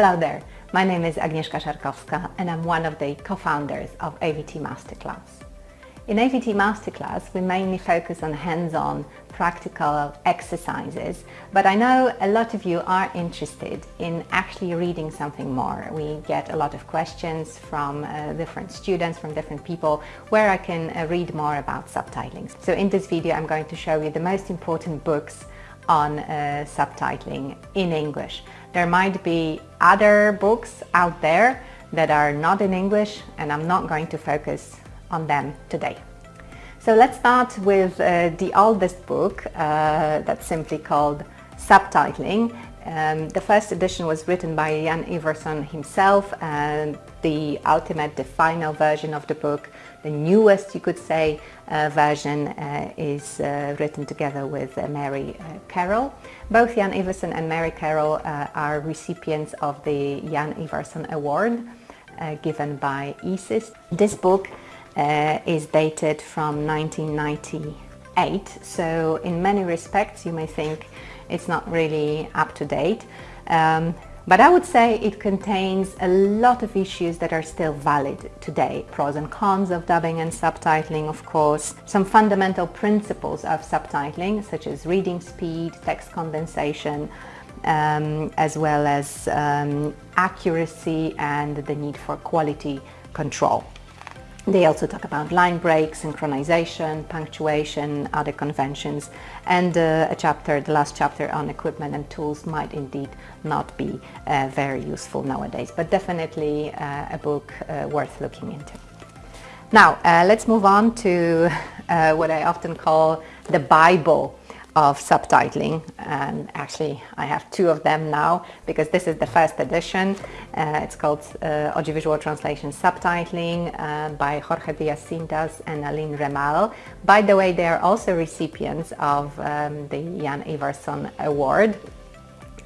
Hello there, my name is Agnieszka Szarkowska and I'm one of the co-founders of AVT Masterclass. In AVT Masterclass we mainly focus on hands-on practical exercises but I know a lot of you are interested in actually reading something more. We get a lot of questions from uh, different students, from different people where I can uh, read more about subtitling. So in this video I'm going to show you the most important books on uh, subtitling in English. There might be other books out there that are not in English and I'm not going to focus on them today. So let's start with uh, the oldest book uh, that's simply called Subtitling. Um, the first edition was written by Jan Ivarsson himself and the ultimate, the final version of the book, the newest you could say uh, version uh, is uh, written together with uh, Mary uh, Carroll. Both Jan Ivarsson and Mary Carroll uh, are recipients of the Jan Ivarsson Award given by ESIST. This book is dated from 1998 so in many respects you may think it's not really up to date. Um, but I would say it contains a lot of issues that are still valid today. Pros and cons of dubbing and subtitling, of course. Some fundamental principles of subtitling, such as reading speed, text condensation, um, as well as um, accuracy and the need for quality control. They also talk about line breaks, synchronization, punctuation, other conventions, and uh, a chapter, the last chapter on equipment and tools might indeed not be uh, very useful nowadays, but definitely uh, a book uh, worth looking into. Now, uh, let's move on to uh, what I often call the Bible of subtitling and actually I have two of them now because this is the first edition. Uh, it's called uh, Audiovisual Translation Subtitling uh, by Jorge Diaz-Cintas and Aline Remael. By the way, they are also recipients of um, the Jan Ivarsson Award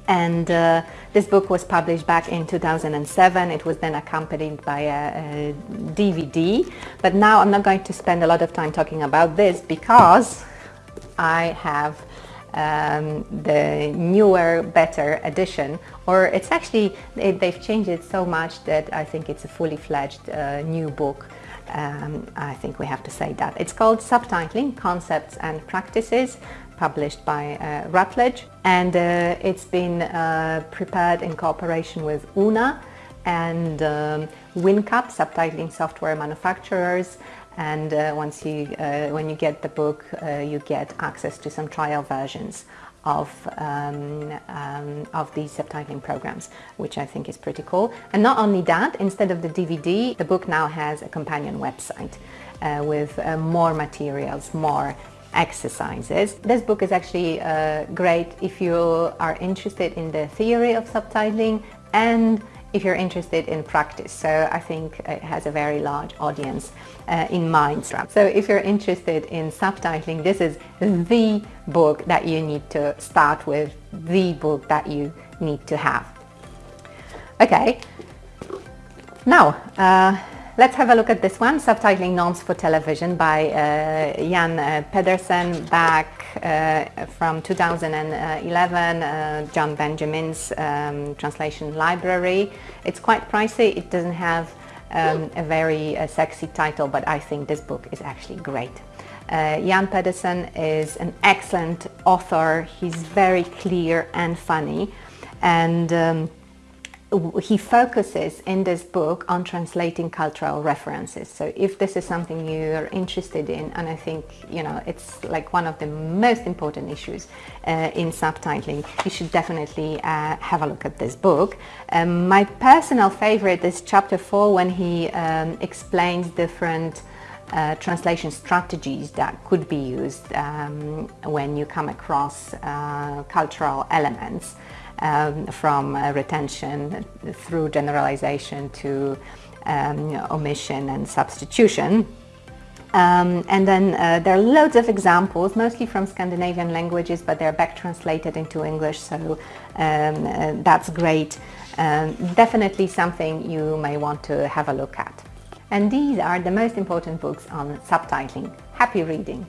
and uh, this book was published back in 2007. It was then accompanied by a, a DVD. But now I'm not going to spend a lot of time talking about this because I have um, the newer, better edition, or it's actually, they've changed it so much that I think it's a fully fledged uh, new book. Um, I think we have to say that. It's called Subtitling, Concepts and Practices, published by uh, Routledge, and uh, it's been uh, prepared in cooperation with OOONA and um, WinCap, subtitling software manufacturers, and uh, once you uh, when you get the book uh, you get access to some trial versions of um, um, of these subtitling programs which I think is pretty cool and not only that instead of the DVD the book now has a companion website uh, with uh, more materials more exercises. This book is actually uh, great if you are interested in the theory of subtitling and if you're interested in practice. So I think it has a very large audience uh, in mind. So if you're interested in subtitling, this is the book that you need to start with, the book that you need to have. Okay, now uh, let's have a look at this one, Subtitling Norms for Television by uh, Jan uh, Pedersen back uh, from 2011, uh, John Benjamins um, translation library. It's quite pricey, it doesn't have um, a very uh, sexy title, but I think this book is actually great. Uh, Jan Pedersen is an excellent author, he's very clear and funny and um, he focuses in this book on translating cultural references. So if this is something you're interested in, and I think, you know, it's like one of the most important issues uh, in subtitling, you should definitely uh, have a look at this book. Um, my personal favorite is chapter four when he um, explains different uh, translation strategies that could be used um, when you come across uh, cultural elements um, from uh, retention through generalization to um, omission and substitution. Um, and then uh, there are loads of examples, mostly from Scandinavian languages, but they're back translated into English, so um, uh, that's great. Um, definitely something you may want to have a look at. And these are the most important books on subtitling. Happy reading!